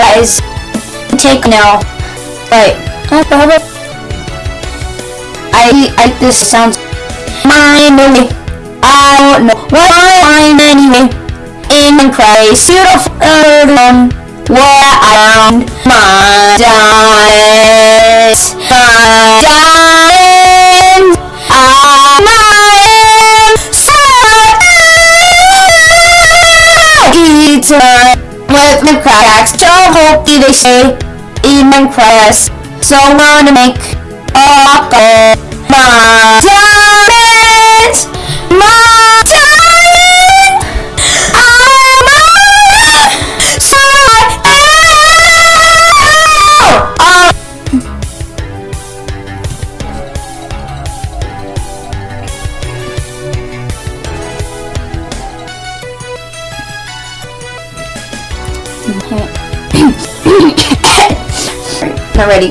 guys. Take now. Right. I I this sounds mine. I don't know what mine anyway. In Christ, beautiful um, where I found my diamonds, my diamonds, are mine. So Eater with the cracks, Joe hope they say, even cracks. So I'm gonna make a. My Not ready.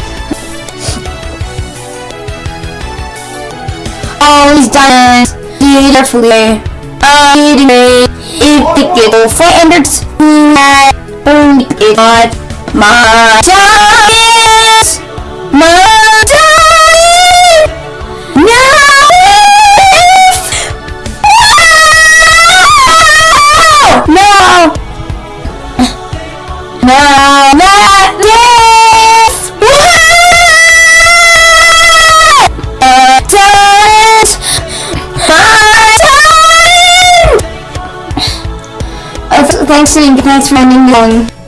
All these diamonds, beautifully, I me if the get for enders, only it not my thanks, thanks for ending young.